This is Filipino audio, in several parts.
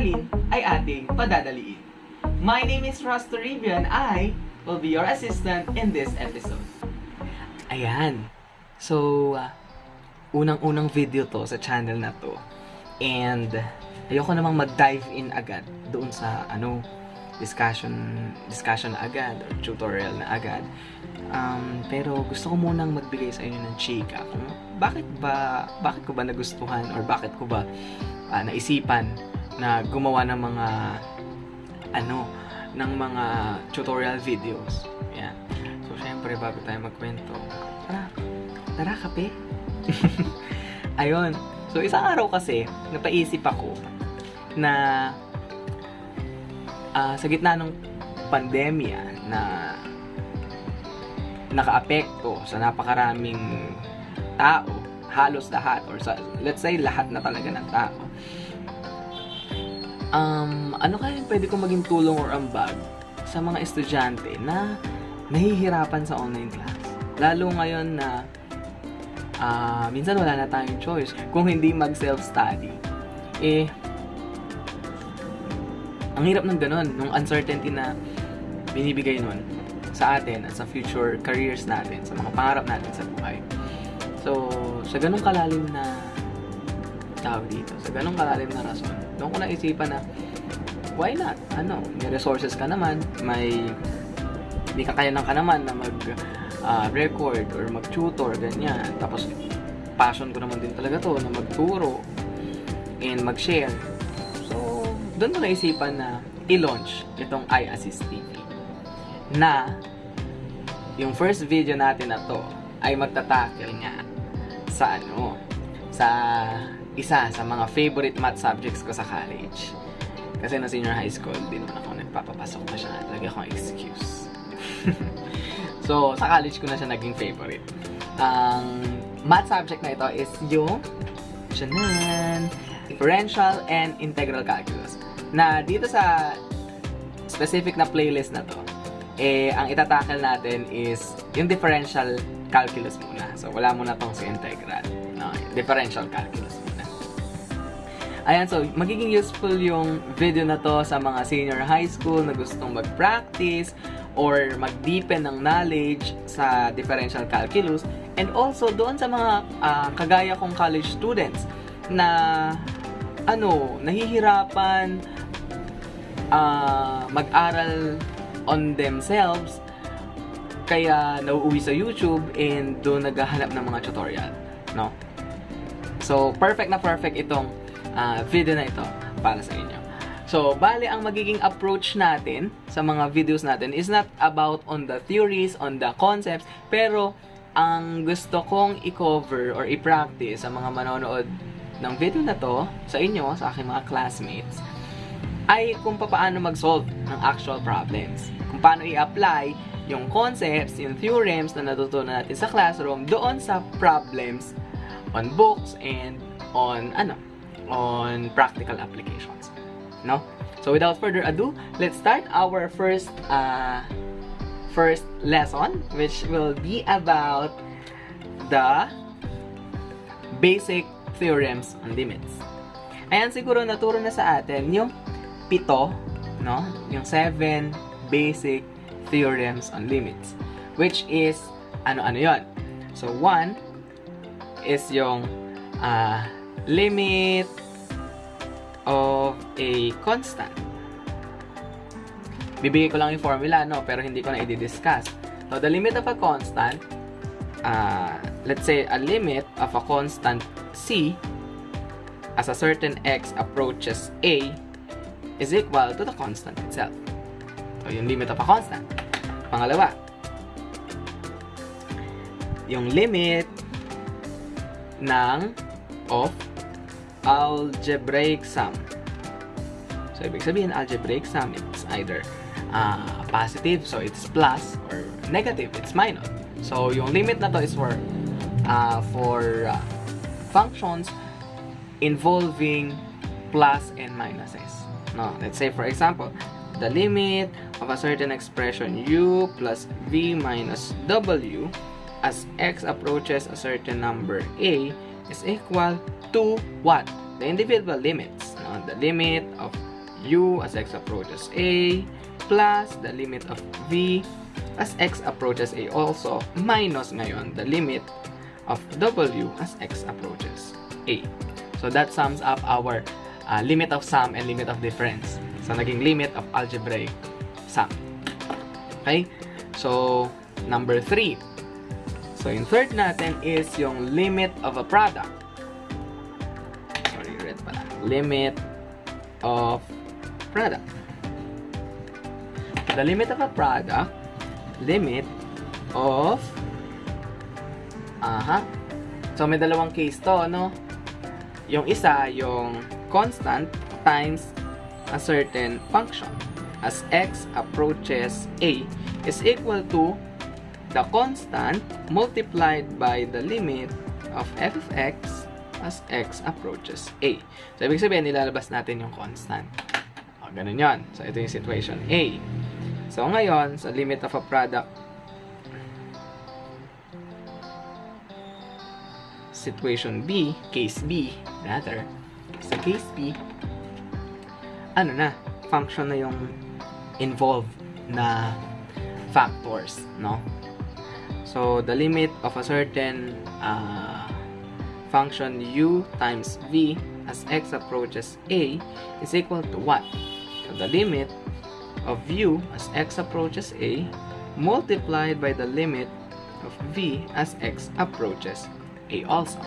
aralin ay ating padadaliin. My name is Ross Toribio I will be your assistant in this episode. Ayan. So, uh, unang-unang video to sa channel na to. And, ayoko namang mag-dive in agad doon sa, ano, discussion, discussion agad, or tutorial na agad. Um, pero gusto ko munang magbigay sa inyo ng chika kung bakit ba, bakit ko ba nagustuhan or bakit ko ba ah, naisipan na gumawa ng mga ano, ng mga tutorial videos. Yan. So, syempre, bago tayo magkwento, tara, tara, kape. Ayun. So, isang araw kasi, napaisip ako na ah, sa gitna ng pandemya na nakaapekto sa napakaraming tao, halos lahat, or sa, let's say lahat na talaga ng tao, um, ano kaya pwede kong maging tulong or ambag sa mga estudyante na nahihirapan sa online class? Lalo ngayon na ah, minsan wala na tayong choice kung hindi mag-self-study. Eh, ang hirap ng ganun, nung uncertainty na binibigay nun sa atin at sa future careers natin, sa mga pangarap natin sa buhay. So, sa ganung kalalim na tawag dito, sa ganung kalalim na rason, doon ko naisipan na, why not? Ano, may resources ka naman, may, may kakayanan ka naman na mag ah, record or mag-tutor, ganyan. Tapos, passion ko naman din talaga to, na magturo and mag-share. So, doon ko naisipan na i-launch itong iAssist TV na yung first video natin na to ay magtatakil nga sa ano sa isa sa mga favorite math subjects ko sa college. Kasi na senior high school, di naman ako nagpapapasok na siya. Lagi akong excuse. so, sa college ko na siya naging favorite. Ang math subject na ito is yung Shanan, differential and integral calculus. Na dito sa specific na playlist na to, eh, ang itatackle natin is yung differential calculus muna. So, wala muna tong sa integral. No, differential calculus. Ayan, so, magiging useful yung video na to sa mga senior high school na gustong mag-practice or mag-deepen ng knowledge sa differential calculus and also doon sa mga ah, kagaya kong college students na ano, nahihirapan ah, mag-aral on themselves kaya nauuwi sa YouTube and doon naghahanap ng mga tutorial, no? So, perfect na perfect itong ah, video na ito para sa inyo. So, bale ang magiging approach natin sa mga videos natin is not about on the theories, on the concepts, pero ang gusto kong i-cover or i-practice sa mga manonood ng video na to sa inyo, sa aking mga classmates, ay kung paano mag-solve ng actual problems. Kung paano i-apply yung concepts, yung theorems na natutunan natin sa classroom doon sa problems on books and on ano, on practical applications. No? So without further ado, let's start our first uh, first lesson which will be about the basic theorems on limits. Ayan siguro naturo na sa atin yung pito, no? Yung seven basic theorems on limits. Which is, ano-ano yon So, one is yung uh, limit of a constant. Bibigay ko lang yung formula, no? Pero hindi ko na i-discuss. So, the limit of a constant, uh, let's say a limit of a constant c as a certain x approaches a is equal to the constant itself. So, yung limit of a constant. Pangalawa, yung limit ng of algebraic sum. So, ibig sabihin, algebraic sum, it's either uh, positive, so it's plus, or negative, it's minus. So, yung limit na to is for uh, for uh, functions involving plus and minuses. No, let's say for example, the limit of a certain expression u plus v minus w as x approaches a certain number a is equal to what? The individual limits. No? The limit of u as x approaches a plus the limit of v as x approaches a also minus ngayon the limit of w as x approaches a. So that sums up our uh, limit of sum and limit of difference. So naging limit of algebraic sum. Okay? So, number 3. So, yung third natin is yung limit of a product. Sorry, red pala. Limit of product. The limit of a product, limit of Aha. So, may dalawang case to, no? Yung isa, yung constant times a certain function as x approaches a is equal to the constant multiplied by the limit of f of x as x approaches a. So, ibig sabihin, nilalabas natin yung constant. O, ganun yun. So, ito yung situation A. So, ngayon, sa limit of a product, situation B, case B, rather, sa case B, ano na, function na yung involved na factors, no? So, the limit of a certain uh, function u times v as x approaches a is equal to what? So, the limit of u as x approaches a multiplied by the limit of v as x approaches a also.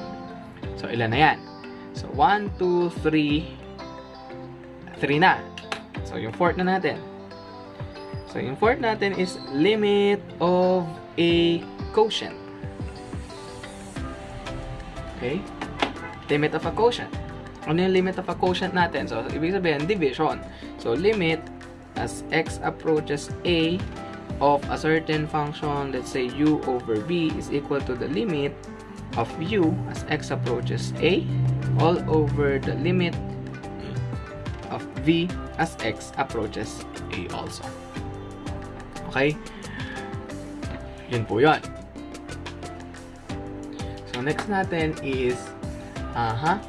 So, ilan na yan? So, 1, 2, 3, 3 na. So, yung fourth na natin. So, yung fourth natin is limit of a quotient. Okay? Limit of a quotient. Ano yung limit of a quotient natin? So, ibig sabihin, division. So, limit as x approaches a of a certain function, let's say u over v is equal to the limit of u as x approaches a all over the limit of v as x approaches a also. Okay? Yun po yun. So, next natin is aha,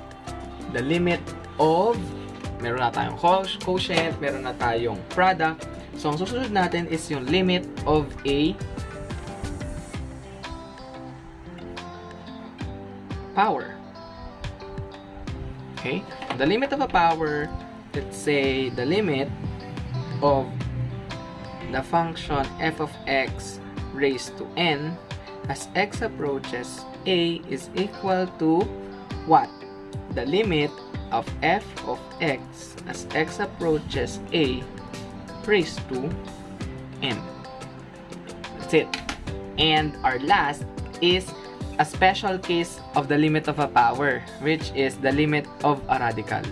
the limit of meron na tayong quotient, meron na tayong product. So, ang susunod natin is yung limit of a power. Okay? The limit of a power, let's say the limit of the function f of x raised to n as x approaches a is equal to what? The limit of f of x as x approaches a raised to n. That's it. And our last is a special case of the limit of a power, which is the limit of a radical.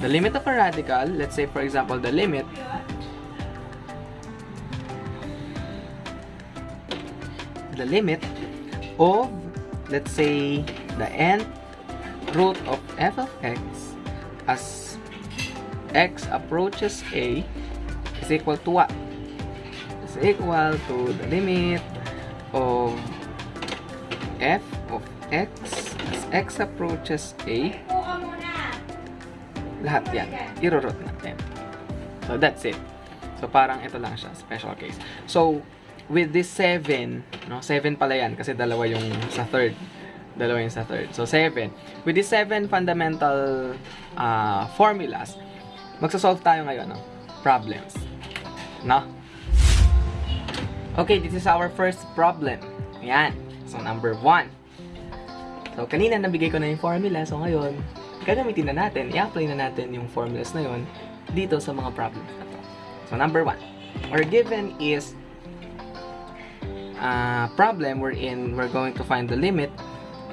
The limit of a radical, let's say for example the limit the limit of let's say the nth root of f of x as x approaches a is equal to what? Is equal to the limit of f of x as x approaches a lahat yan, irorot natin. So, that's it. So, parang ito lang siya, special case. So, with this 7, no, 7 pala yan, kasi dalawa yung sa third. Dalawa yung sa third. So, 7. With these 7 fundamental uh, formulas, magsasolve tayo ngayon, no? Problems. No? Okay, this is our first problem. Ayan. So, number 1. So, kanina nabigay ko na yung formula. So, ngayon, gagamitin na natin, i-apply na natin yung formulas na yon dito sa mga problems na to. So, number 1. Our given is a problem wherein we're going to find the limit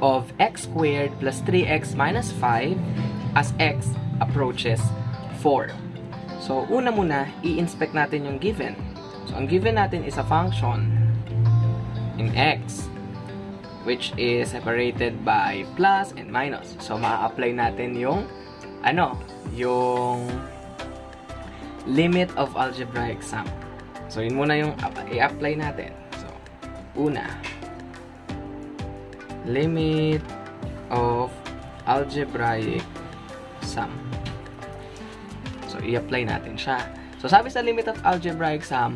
of x squared plus 3x minus 5 as x approaches 4. So, una muna, i-inspect natin yung given. So, ang given natin is a function in x which is separated by plus and minus. So, ma-apply natin yung ano, yung limit of algebraic sum. So, yun muna yung i-apply natin. So, una, limit of algebraic sum. So, i-apply natin siya. So, sabi sa limit of algebraic sum,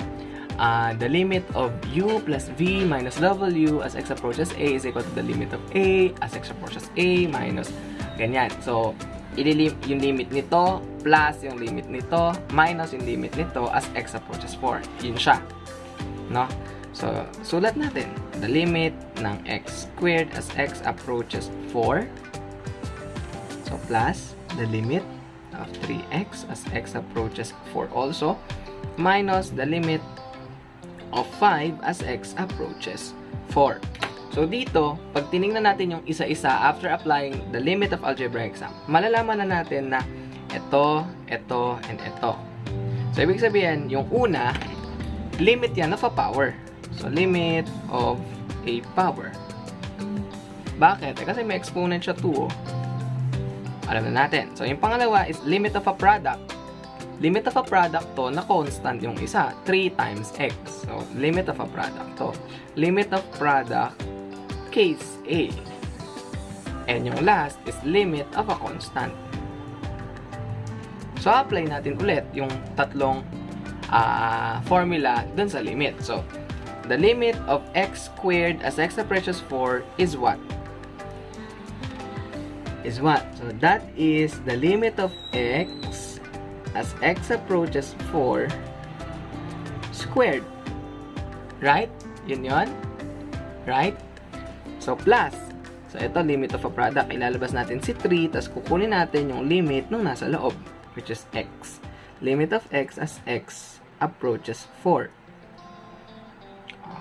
uh, the limit of u plus v minus w as x approaches a is equal to the limit of a as x approaches a minus ganyan. So, ililim yung limit nito plus yung limit nito minus yung limit nito as x approaches 4. Yun siya. No? So, sulat natin. The limit ng x squared as x approaches 4. So, plus the limit of 3x as x approaches 4 also minus the limit of 5 as x approaches 4. So dito, pag tiningnan natin yung isa-isa after applying the limit of algebraic sum, malalaman na natin na ito, ito, and ito. So ibig sabihin, yung una, limit yan of a power. So limit of a power. Bakit? Eh, kasi may exponent siya 2. Oh. Alam na natin. So yung pangalawa is limit of a product limit of a product to na constant yung isa, 3 times x. So, limit of a product to. Limit of product, case A. And yung last is limit of a constant. So, apply natin ulit yung tatlong uh, formula dun sa limit. So, the limit of x squared as x approaches 4 is what? Is what? So, that is the limit of x as x approaches 4 squared. Right? Yun yun? Right? So, plus. So, ito, limit of a product. Ilalabas natin si 3, tapos kukunin natin yung limit nung nasa loob, which is x. Limit of x as x approaches 4.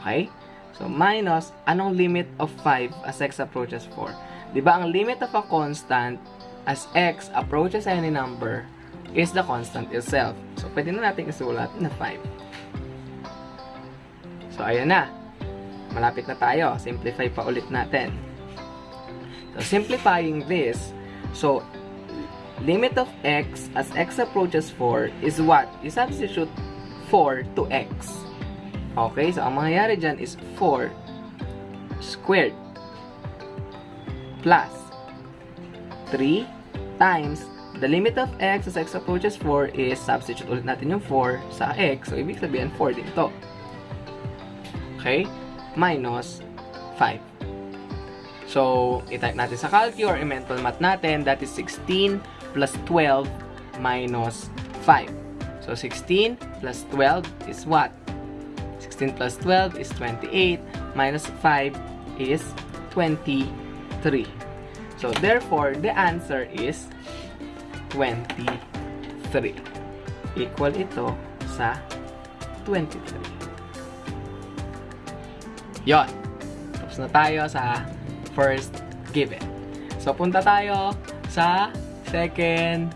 Okay? So, minus, anong limit of 5 as x approaches 4? Di ba ang limit of a constant as x approaches any number is the constant itself. So, pwede na natin isulat na 5. So, ayan na. Malapit na tayo. Simplify pa ulit natin. So, simplifying this, so, limit of x as x approaches 4 is what? You substitute 4 to x. Okay, so ang mangyayari dyan is 4 squared plus 3 times the limit of x as x approaches 4 is, substitute ulit natin yung 4 sa x. So, ibig sabihin, 4 din to. Okay? Minus 5. So, i-type natin sa calcu or mental math natin. That is 16 plus 12 minus 5. So, 16 plus 12 is what? 16 plus 12 is 28 minus 5 is 23. So, therefore, the answer is 23. Equal ito sa 23. Yon. Tapos na tayo sa first given. So, punta tayo sa second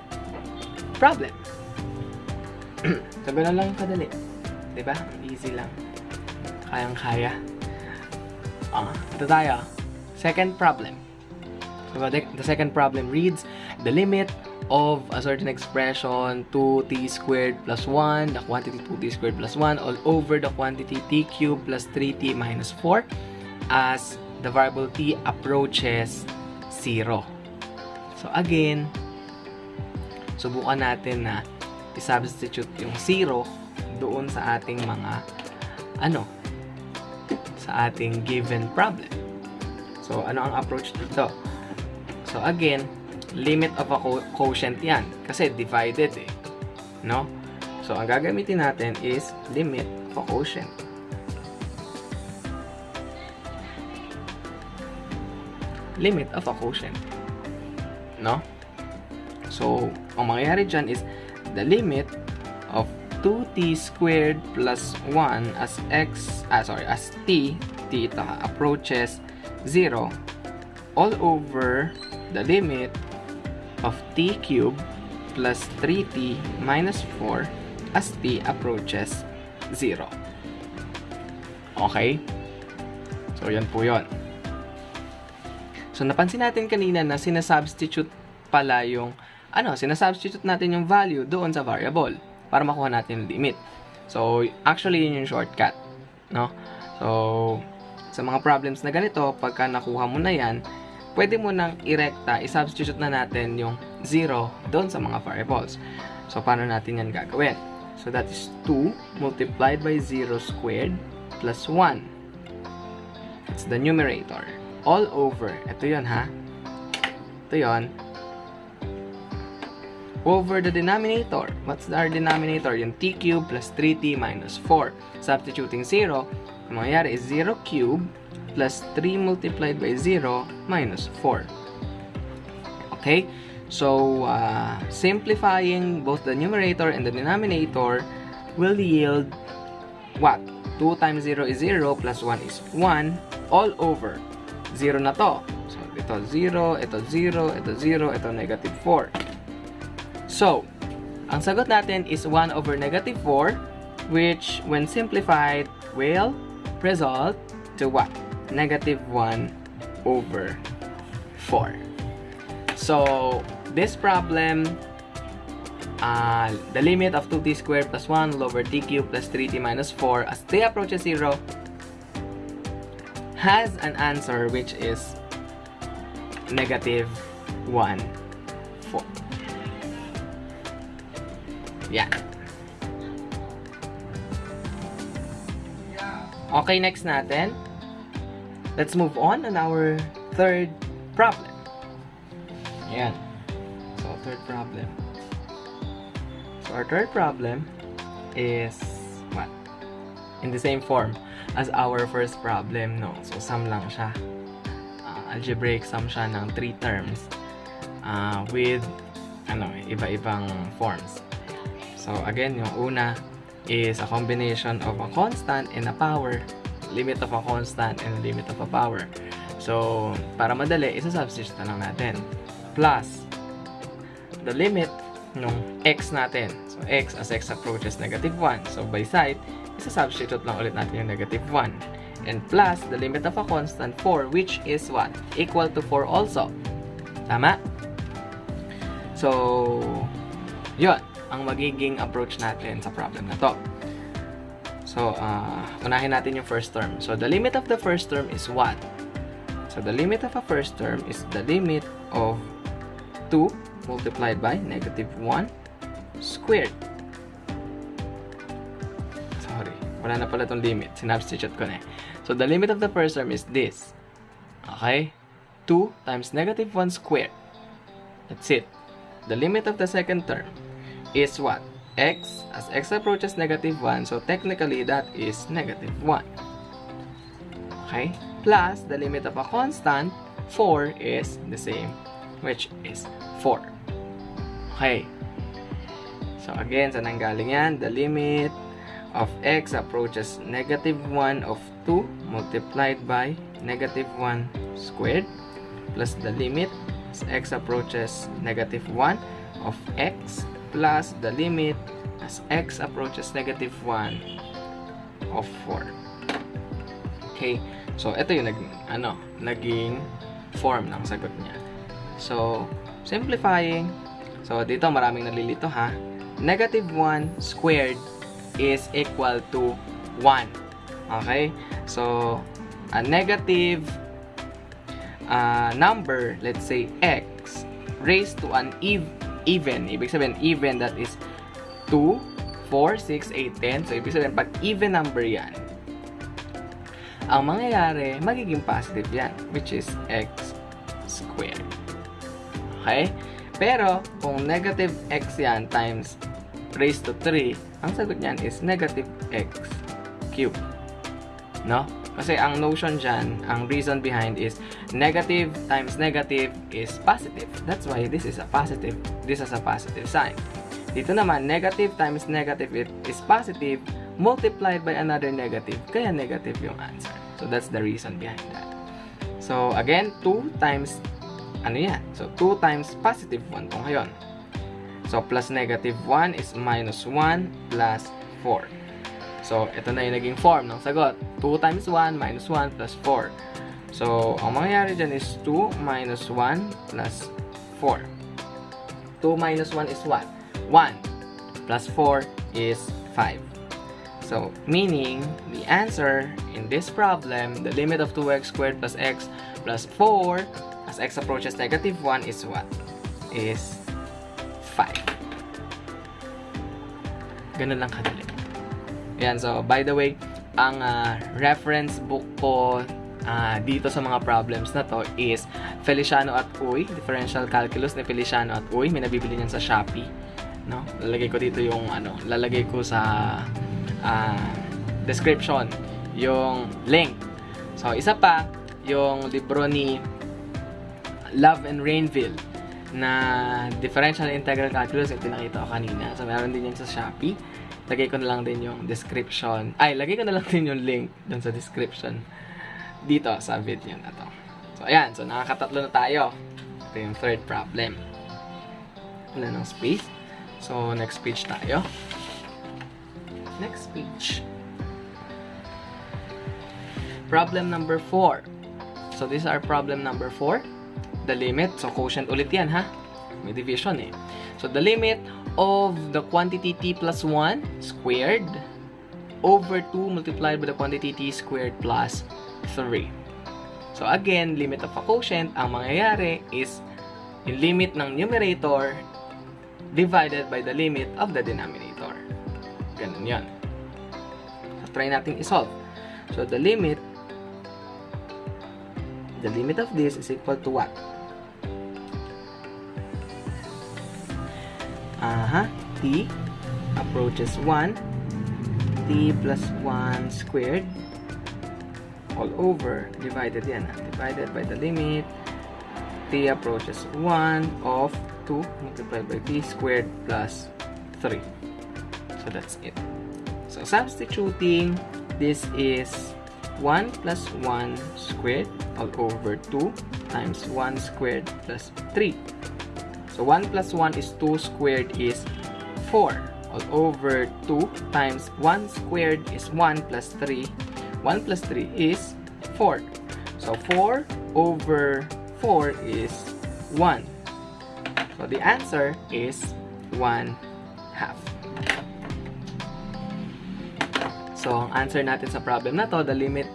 problem. so, ganun lang kadali. Diba? Easy lang. Kayang-kaya. Ah, ito tayo. Second problem. So, the second problem reads, the limit of a certain expression 2t squared plus 1, the quantity 2t squared plus 1, all over the quantity t cubed plus 3t minus 4 as the variable t approaches 0. So again, subukan natin na i-substitute yung 0 doon sa ating mga ano, sa ating given problem. So ano ang approach dito? So again, limit of a quotient yan. Kasi divided eh. No? So, ang gagamitin natin is limit of a quotient. Limit of a quotient. No? So, ang mangyayari dyan is the limit of 2t squared plus 1 as x, ah sorry, as t, t ito ha, approaches 0 all over the limit of t cubed plus 3t minus 4 as t approaches 0. Okay? So, yan po yon. So, napansin natin kanina na sinasubstitute pala yung, ano, sinasubstitute natin yung value doon sa variable para makuha natin yung limit. So, actually, yun yung shortcut. No? So, sa mga problems na ganito, pagka nakuha mo na yan, pwede mo nang irekta, i-substitute na natin yung 0 doon sa mga variables. So, paano natin yan gagawin? So, that is 2 multiplied by 0 squared plus 1. It's the numerator. All over. Ito yon ha. Ito yon over the denominator. What's our denominator? Yung t cube plus 3t minus 4. Substituting 0, ang mangyayari is 0 cube plus 3 multiplied by 0 minus 4. Okay? So, uh, simplifying both the numerator and the denominator will yield what? 2 times 0 is 0 plus 1 is 1 all over. 0 na to. So, ito 0, ito 0, ito 0, ito negative 4. So, ang sagot natin is 1 over negative 4, which when simplified will result to what? Negative 1 over 4. So, this problem, uh, the limit of 2t squared plus 1 will over t cubed plus 3t minus 4 as t approaches 0 has an answer which is negative 1 4. Yeah. Okay, next natin. Let's move on on our third problem. Yan. So, third problem. So, our third problem is what? In the same form as our first problem, no? So, sum lang siya. Uh, algebraic sum siya ng three terms uh, with ano, iba-ibang forms. So, again, yung una is a combination of a constant and a power. Limit of a constant and limit of a power. So, para madali, isa-substitute na lang natin. Plus, the limit ng x natin. So, x as x approaches negative 1. So, by side, isa-substitute lang ulit natin yung negative 1. And plus, the limit of a constant 4, which is what? Equal to 4 also. Tama? So, yun ang magiging approach natin sa problem na to. So, uh, unahin natin yung first term. So, the limit of the first term is what? So, the limit of a first term is the limit of 2 multiplied by negative 1 squared. Sorry, wala na pala itong limit. Sinubstitute ko na eh. So, the limit of the first term is this. Okay? 2 times negative 1 squared. That's it. The limit of the second term is what? X as x approaches negative 1 so technically that is negative 1 okay? Plus the limit of a constant 4 is the same which is 4 okay? So again saan nanggaling yan? The limit of x approaches negative 1 of 2 multiplied by negative 1 squared plus the limit as x approaches negative 1 of x plus the limit as x approaches negative 1 of 4. Okay? So, ito yung naging, ano, naging form ng sagot niya. So, simplifying. So, dito maraming nalilito ha. Negative 1 squared is equal to 1. Okay? So, a negative uh, number, let's say x, raised to an even even. Ibig sabihin, even that is 2, 4, 6, 8, 10. So, ibig sabihin, pag even number yan, ang mangyayari, magiging positive yan, which is x squared. Okay? Pero, kung negative x yan times raised to 3, ang sagot niyan is negative x cubed. No? Kasi ang notion dyan, ang reason behind is negative times negative is positive. That's why this is a positive. This is a positive sign. Dito naman, negative times negative it is positive multiplied by another negative. Kaya negative yung answer. So that's the reason behind that. So again, 2 times, ano yan? So 2 times positive 1 kung ngayon. So plus negative 1 is minus 1 plus 4. So, ito na yung naging form ng sagot. 2 times 1 minus 1 plus 4. So, ang mangyayari dyan is 2 minus 1 plus 4. 2 minus 1 is what? 1. Plus 4 is 5. So, meaning, the answer in this problem, the limit of 2x squared plus x plus 4 as x approaches negative 1 is what? Is 5. Ganun lang kadali. Yan, so by the way, ang uh, reference book ko uh, dito sa mga problems na to is Feliciano at Uy, Differential Calculus ni Feliciano at Uy. May nabibili niyan sa Shopee. No? Lalagay ko dito yung ano, lalagay ko sa uh, description yung link. So, isa pa, yung libro ni Love and Rainville na differential integral calculus yung pinakita ko kanina. So, meron din yan sa Shopee. Lagay ko na lang din yung description. Ay, lagay ko na lang din yung link dun sa description dito sa video na to. So, ayan. So, nakakatatlo na tayo. Ito yung third problem. Wala ng space. So, next page tayo. Next page. Problem number 4. So, this is our problem number 4. The limit. So, quotient ulit yan, ha? May division, eh. So, the limit of the quantity t plus 1 squared over 2 multiplied by the quantity t squared plus 3. So, again, limit of a quotient, ang mangyayari is yung limit ng numerator divided by the limit of the denominator. Ganun yan. So, try natin isolve. So, the limit the limit of this is equal to what? Aha, t approaches 1, t plus 1 squared all over, divided yan, ha? divided by the limit, t approaches 1 of 2 multiplied by t squared plus 3. So that's it. So substituting, this is 1 plus 1 squared all over 2 times 1 squared plus 3. So 1 plus 1 is 2 squared is 4 all over 2 times 1 squared is 1 plus 3. 1 plus 3 is 4. So 4 over 4 is 1. So the answer is 1 half. So, ang answer natin sa problem na to, the limit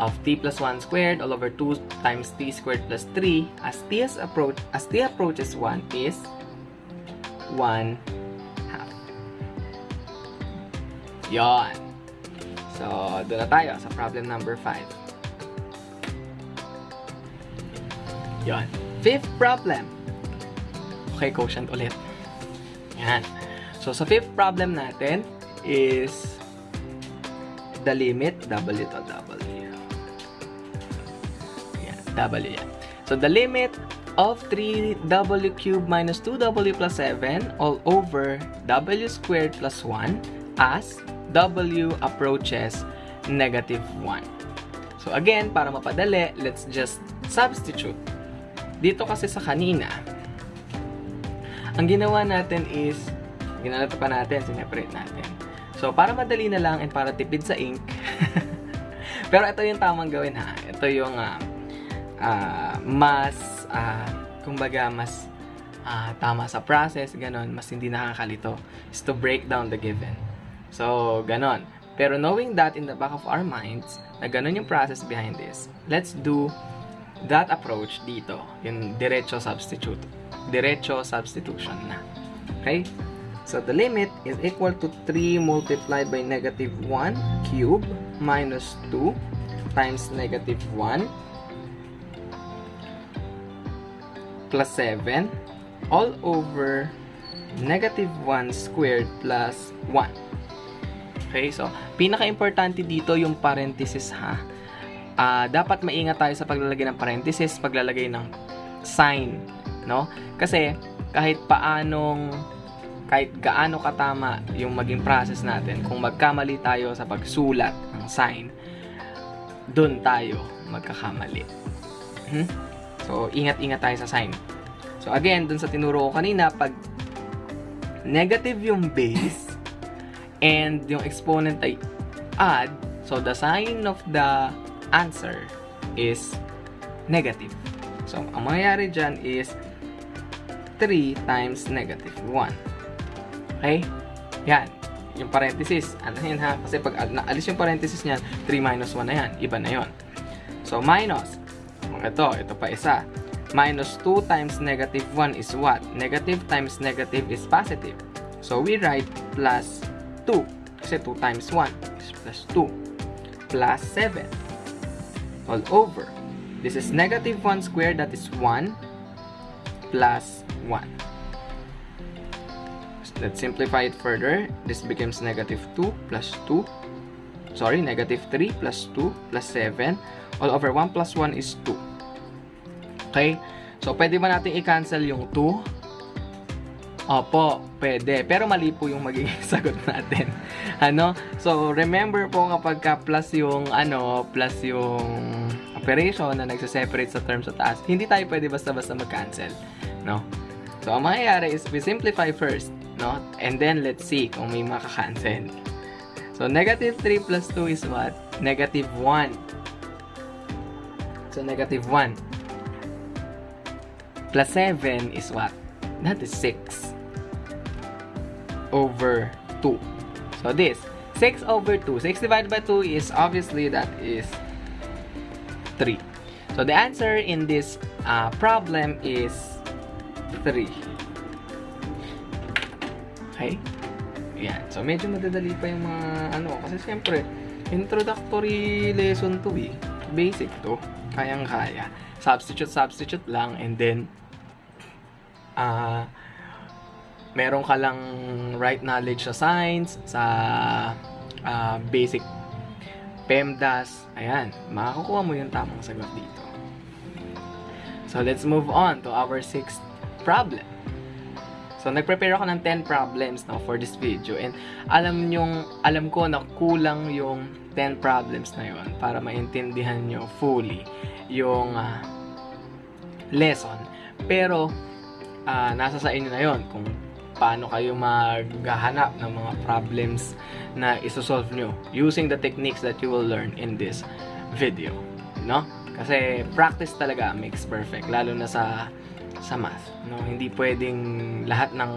of t plus 1 squared all over 2 times t squared plus 3 as t, as approach, as t approaches 1 is 1 half. Yon. So, doon na tayo sa problem number 5. Yon. Fifth problem. Okay, quotient ulit. Yan. So, sa fifth problem natin is the limit, W to W. Yan, W yan. So, the limit of 3W cubed minus 2W plus 7 all over W squared plus 1 as W approaches negative 1. So, again, para mapadali, let's just substitute. Dito kasi sa kanina, ang ginawa natin is, ginalato pa natin, sineparate natin. So, para madali na lang and para tipid sa ink, pero ito yung tamang gawin ha. Ito yung uh, uh, mas, uh, kumbaga, mas uh, tama sa process, ganon, mas hindi nakakalito, is to break down the given. So, ganon. Pero knowing that in the back of our minds, na ganon yung process behind this, let's do that approach dito, yung diretso substitute. Diretso substitution na. Okay? So, the limit is equal to 3 multiplied by negative 1 cube minus 2 times negative 1 plus 7 all over negative 1 squared plus 1. Okay, so, pinaka-importante dito yung parenthesis ha. Uh, dapat maingat tayo sa paglalagay ng parenthesis, paglalagay ng sign, no? Kasi, kahit paanong kahit gaano katama yung maging process natin, kung magkamali tayo sa pagsulat ng sign, dun tayo magkakamali. Hmm? So, ingat-ingat tayo sa sign. So, again, dun sa tinuro ko kanina, pag negative yung base and yung exponent ay add, so the sign of the answer is negative. So, ang mangyayari dyan is 3 times negative 1. Okay? Yan. yung parenthesis. Ano yan ha? Kasi pag al- naalis yung parenthesis niyan, 3 minus 1 na yan. Iba na yon. So, minus. Ito, ito pa isa. Minus 2 times negative 1 is what? Negative times negative is positive. So, we write plus 2. Kasi 2 times 1 is plus 2. Plus 7. All over. This is negative 1 squared, that is 1 plus 1. Let's simplify it further. This becomes negative 2 plus 2. Sorry, negative 3 plus 2 plus 7. All over 1 plus 1 is 2. Okay? So, pwede ba natin i-cancel yung 2? Opo, pwede. Pero mali po yung magiging sagot natin. ano? So, remember po kapag ka plus yung, ano, plus yung operation na nagsa-separate sa term sa taas, hindi tayo pwede basta-basta mag-cancel. No? So, ang mangyayari is we simplify first. No? And then, let's see kung may makakancel. So, negative 3 plus 2 is what? Negative 1. So, negative 1. Plus 7 is what? That is 6 over 2. So, this. 6 over 2. 6 divided by 2 is obviously that is 3. So, the answer in this uh, problem is 3. Okay? Yan. So, medyo madadali pa yung mga ano. Kasi siyempre, introductory lesson to eh. Basic to. Kayang-kaya. Substitute, substitute lang. And then, ah, meron ka lang right knowledge sa science, sa ah, basic PEMDAS. Ayan. Makakukuha mo yung tamang sagot dito. So, let's move on to our sixth problem. So, nag-prepare ako ng 10 problems no, for this video. And alam nyong, alam ko na kulang yung 10 problems na yon para maintindihan nyo fully yung ah, lesson. Pero, ah, nasa sa inyo na yon kung paano kayo maghahanap ng mga problems na isosolve nyo using the techniques that you will learn in this video. No? Kasi practice talaga makes perfect. Lalo na sa sa math. No? Hindi pwedeng lahat ng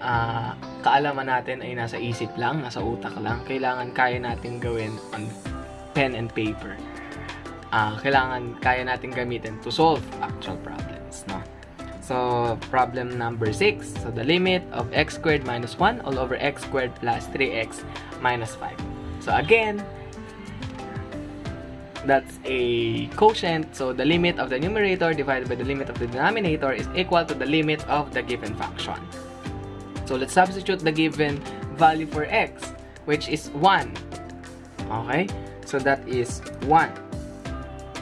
ah, kaalaman natin ay nasa isip lang, nasa utak lang. Kailangan kaya natin gawin on pen and paper. Ah, kailangan kaya natin gamitin to solve actual problems. No? So, problem number 6. So, the limit of x squared minus 1 all over x squared plus 3x minus 5. So, again, that's a quotient. So, the limit of the numerator divided by the limit of the denominator is equal to the limit of the given function. So, let's substitute the given value for x, which is 1. Okay? So, that is 1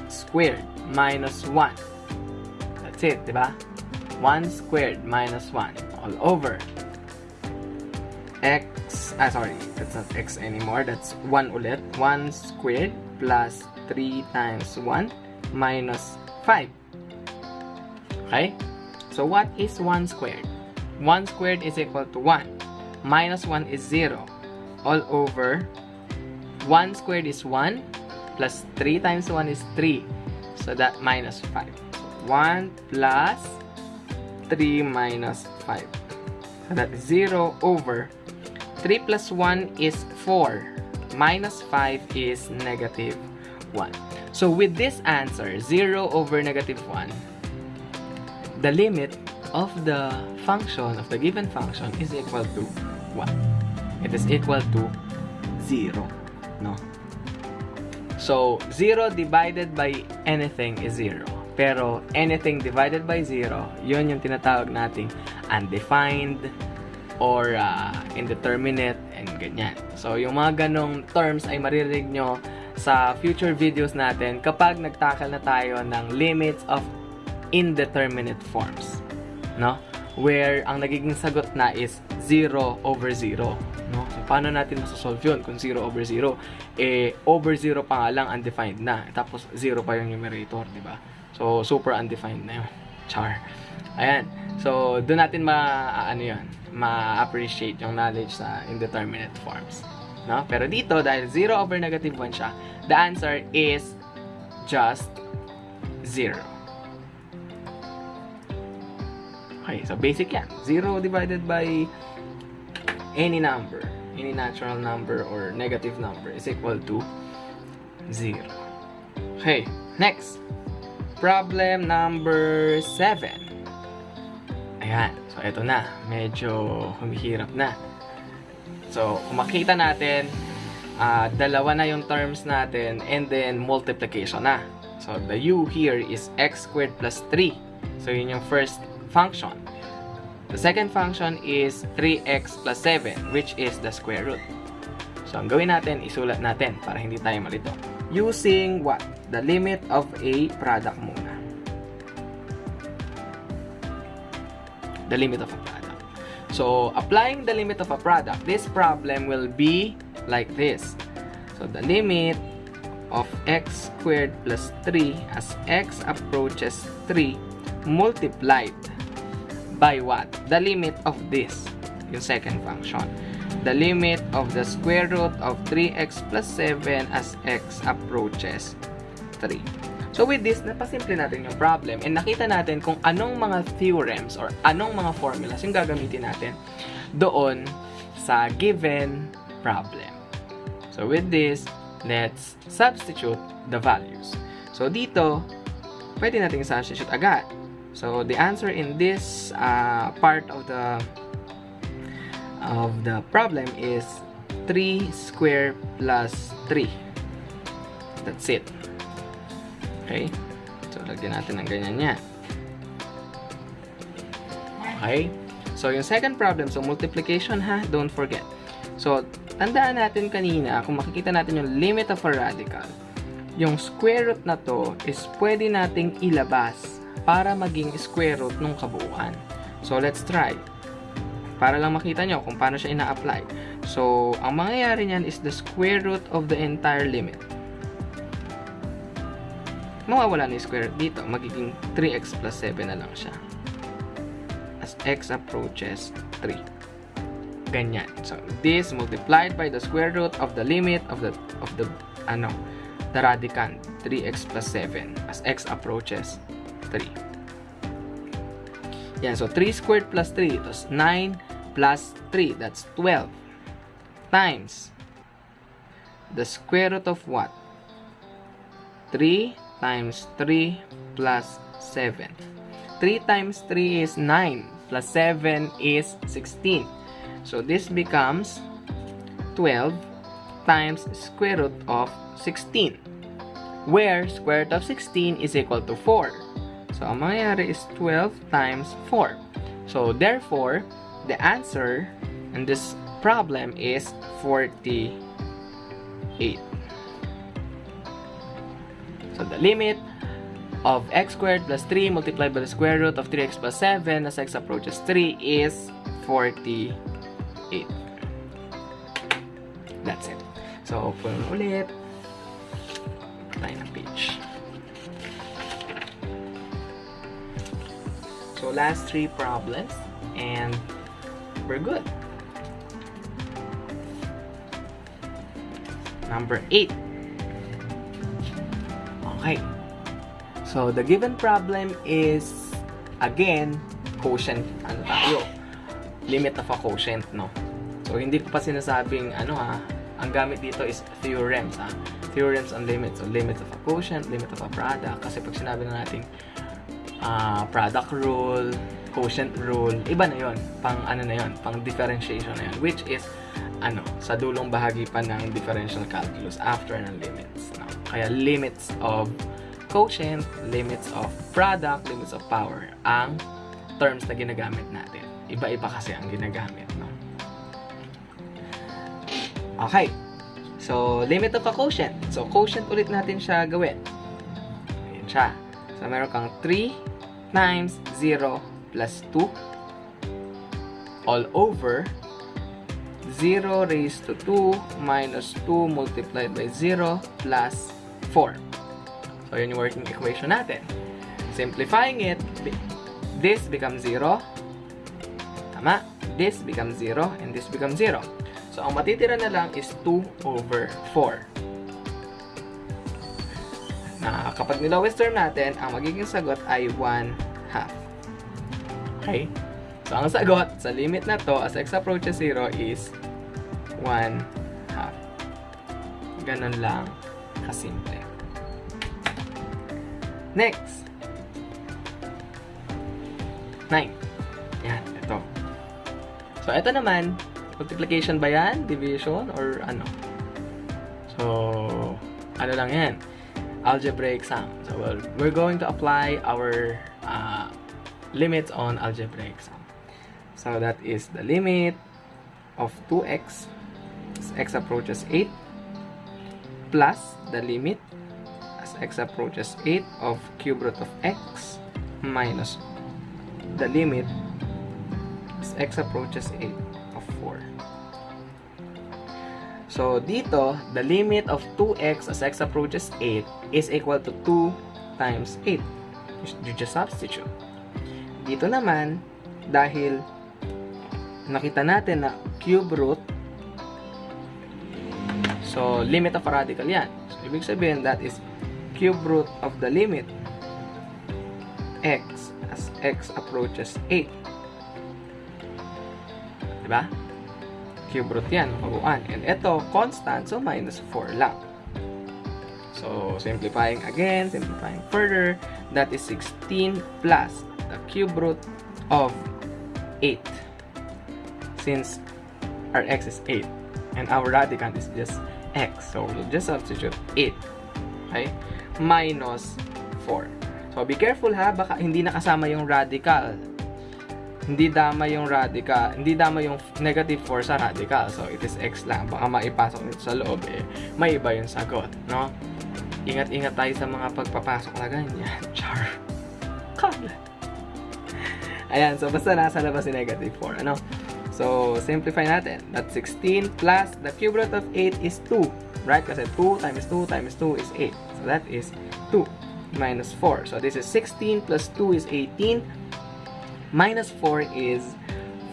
squared minus 1. That's it, di? 1 squared minus 1 all over x, ah sorry, that's not x anymore, that's 1 ulit. 1 squared plus 3 times 1 minus 5. Okay? So what is 1 squared? 1 squared is equal to 1. Minus 1 is 0. All over 1 squared is 1 plus 3 times 1 is 3. So that minus 5. 1 plus 3 minus 5. So that is 0 over 3 plus 1 is 4. Minus 5 is negative 1. So with this answer, 0 over negative 1, the limit of the function, of the given function, is equal to 1. It is equal to 0. No? So, 0 divided by anything is 0. Pero, anything divided by 0, yun yung tinatawag nating undefined or uh, indeterminate and ganyan. So, yung mga ganong terms ay maririnig nyo sa future videos natin kapag nagtakal na tayo ng limits of indeterminate forms. No? Where ang nagiging sagot na is 0 over 0. No? So, paano natin masasolve yun kung 0 over 0? Eh, over 0 pa nga lang undefined na. Tapos 0 pa yung numerator, di ba? So, super undefined na yun. Char. Ayan. So, doon natin ma, ano yun, ma-appreciate yung knowledge sa indeterminate forms. No? Pero dito, dahil 0 over negative 1 siya, the answer is just 0. Okay, so basic yan. 0 divided by any number any natural number or negative number is equal to 0. Okay, next. Problem number 7. Ayan. So, ito na. Medyo humihirap na. So, kung makita natin, uh, dalawa na yung terms natin and then multiplication na. So, the u here is x squared plus 3. So, yun yung first function. The second function is 3x plus 7, which is the square root. So, ang gawin natin, isulat natin para hindi tayo malito. Using what? The limit of a product The limit of a product. So, applying the limit of a product, this problem will be like this. So, the limit of x squared plus 3 as x approaches 3 multiplied by what? The limit of this, yung second function. The limit of the square root of 3x plus 7 as x approaches 3. So with this, napasimple natin yung problem and nakita natin kung anong mga theorems or anong mga formulas yung gagamitin natin doon sa given problem. So with this, let's substitute the values. So dito, pwede natin substitute agad. So the answer in this uh, part of the of the problem is 3 square plus 3. That's it. Okay? So lagyan natin ng ganyan yan. Okay? So yung second problem, so multiplication ha, don't forget. So tandaan natin kanina, kung makikita natin yung limit of a radical, yung square root na to is pwede nating ilabas para maging square root ng kabuuan. So, let's try. Para lang makita nyo kung paano siya ina-apply. So, ang mangyayari niyan is the square root of the entire limit. Mawawala na yung square dito. Magiging 3x plus 7 na lang siya. As x approaches 3. Ganyan. So, this multiplied by the square root of the limit of the, of the, ano, the radicand, 3x plus 7 as x approaches 3. Yan, so 3 squared plus 3, ito 9 plus 3, that's 12. Times the square root of what? 3 times 3 plus 7. 3 times 3 is 9, plus 7 is 16. So this becomes 12 times square root of 16, where square root of 16 is equal to 4. So, ang is 12 times 4. So, therefore, the answer in this problem is 48. The limit of x squared plus 3 multiplied by the square root of 3x plus 7 as x approaches 3 is 48. That's it. So, open ulit. Tayo ng page. So last three problems and we're good. Number 8. Okay. So the given problem is again quotient ano tayo. Limit of a quotient, no? So hindi ko pa sinasabing ano ha, ang gamit dito is theorems ha. Theorems on limits. So limit of a quotient, limit of a product. Kasi pag sinabi na natin uh, product rule, quotient rule, iba na yon Pang ano na yon pang differentiation na yon Which is, ano, sa dulong bahagi pa ng differential calculus after ng limits. No? Kaya limits of quotient, limits of product, limits of power, ang terms na ginagamit natin. Iba-iba kasi ang ginagamit. No? Okay. So, limit of a quotient. So, quotient ulit natin siya gawin. Ayan siya. So, meron kang 3 times 0 plus 2 all over 0 raised to 2 minus 2 multiplied by 0 plus 4. So, yun yung working equation natin. Simplifying it, this becomes 0. Tama? This becomes 0 and this becomes 0. So, ang matitira na lang is 2 over 4 na kapag nilowest term natin, ang magiging sagot ay 1 half. Okay? So, ang sagot sa limit na to as x approaches 0 is 1 half. Ganon lang kasimple. Next. 9. Yan, ito. So, ito naman, multiplication ba yan? Division? Or ano? So, ano lang yan? Algebraic sum. So, well, we're going to apply our uh, limits on algebraic sum. So, that is the limit of 2x as x approaches 8 plus the limit as x approaches 8 of cube root of x minus the limit as x approaches 8 of 4. So, dito, the limit of 2x as x approaches 8 is equal to 2 times 8. You just substitute. Dito naman, dahil nakita natin na cube root, so, limit of radical yan. So, ibig sabihin, that is cube root of the limit x as x approaches 8. Diba? Cube root yan, mabuuan. And ito, constant, so minus 4 lang. So, simplifying again, simplifying further, that is 16 plus the cube root of 8. Since our x is 8, and our radicand is just x. So, we'll just substitute 8. Okay? Minus 4. So, be careful ha, baka hindi nakasama yung radical. Hindi dama yung radical, hindi dama yung negative 4 sa radical. So, it is x lang. Baka maipasok nito sa loob eh. May iba yung sagot, no? Ingat-ingat tayo sa mga pagpapasok na ganyan. Char. Kala. Ayan, so basta nasa labas si negative 4, ano? So, simplify natin. That 16 plus the cube root of 8 is 2. Right? Kasi 2 times 2 times 2 is 8. So, that is 2 minus 4. So, this is 16 plus 2 is 18 minus 4 is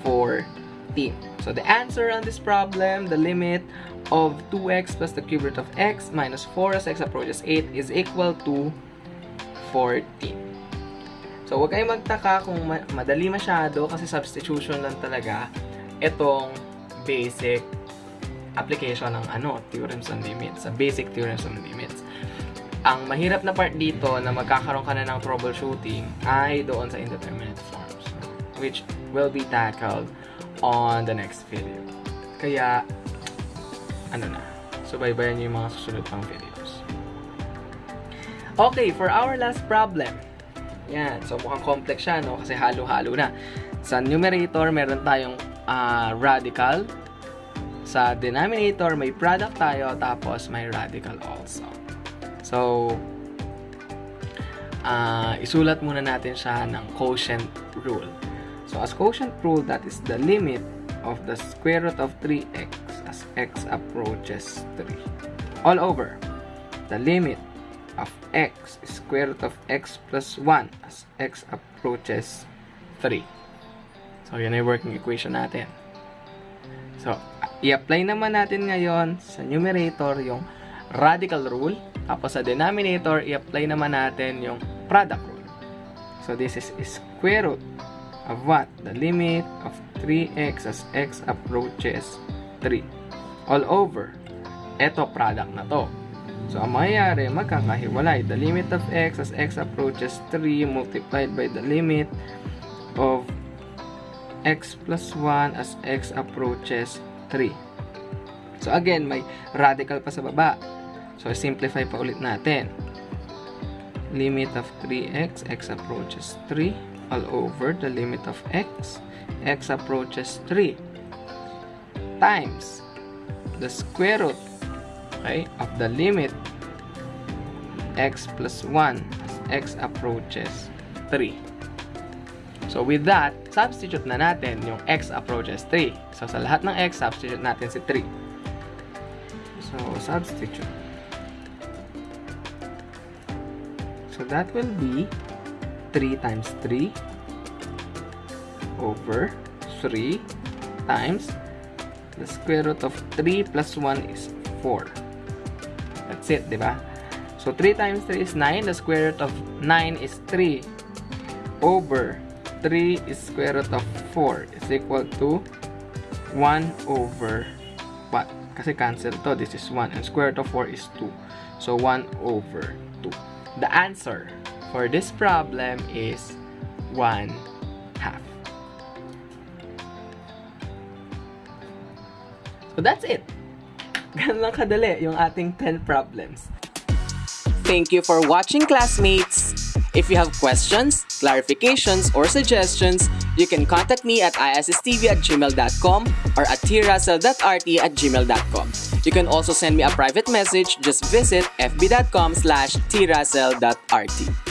14. So the answer on this problem, the limit of 2x plus the cube root of x minus 4 as x approaches 8 is equal to 14. So huwag kayong magtaka kung ma madali masyado kasi substitution lang talaga itong basic application ng ano, theorems and limits, sa basic theorems and limits. Ang mahirap na part dito na magkakaroon ka na ng troubleshooting ay doon sa indeterminate forms which will be tackled on the next video. Kaya, ano na, subaybayan nyo yung mga susunod pang videos. Okay, for our last problem. Yan, so mukhang complex siya, no? Kasi halo-halo na. Sa numerator, meron tayong uh, radical. Sa denominator, may product tayo, tapos may radical also. So, uh, isulat muna natin siya ng quotient rule. So, as quotient rule, that is the limit of the square root of 3x as x approaches 3. All over, the limit of x is square root of x plus 1 as x approaches 3. So, yan ay working equation natin. So, i-apply naman natin ngayon sa numerator yung radical rule. Tapos sa denominator, i-apply naman natin yung product rule. So, this is square root of what? The limit of 3x as x approaches 3. All over. Ito, product na to. So, ang mangyayari, magkakahiwalay. The limit of x as x approaches 3 multiplied by the limit of x plus 1 as x approaches 3. So, again, may radical pa sa baba. So, simplify pa ulit natin. Limit of 3x, x approaches 3 all over the limit of x, x approaches 3, times the square root okay, of the limit x plus 1 as x approaches 3. So with that, substitute na natin yung x approaches 3. So sa lahat ng x, substitute natin si 3. So substitute. So that will be 3 times 3 over 3 times the square root of 3 plus 1 is 4. That's it, di ba? So, 3 times 3 is 9. The square root of 9 is 3 over 3 is square root of 4 is equal to 1 over what? Kasi cancel to. This is 1. And square root of 4 is 2. So, 1 over 2. The answer for this problem is 1 half. So, that's it. Ganun lang kadali yung ating 10 problems. Thank you for watching, classmates! If you have questions, clarifications, or suggestions, you can contact me at issstv at gmail.com or at trrussell.rt at gmail.com. You can also send me a private message. Just visit fb.com slash trussell.rt.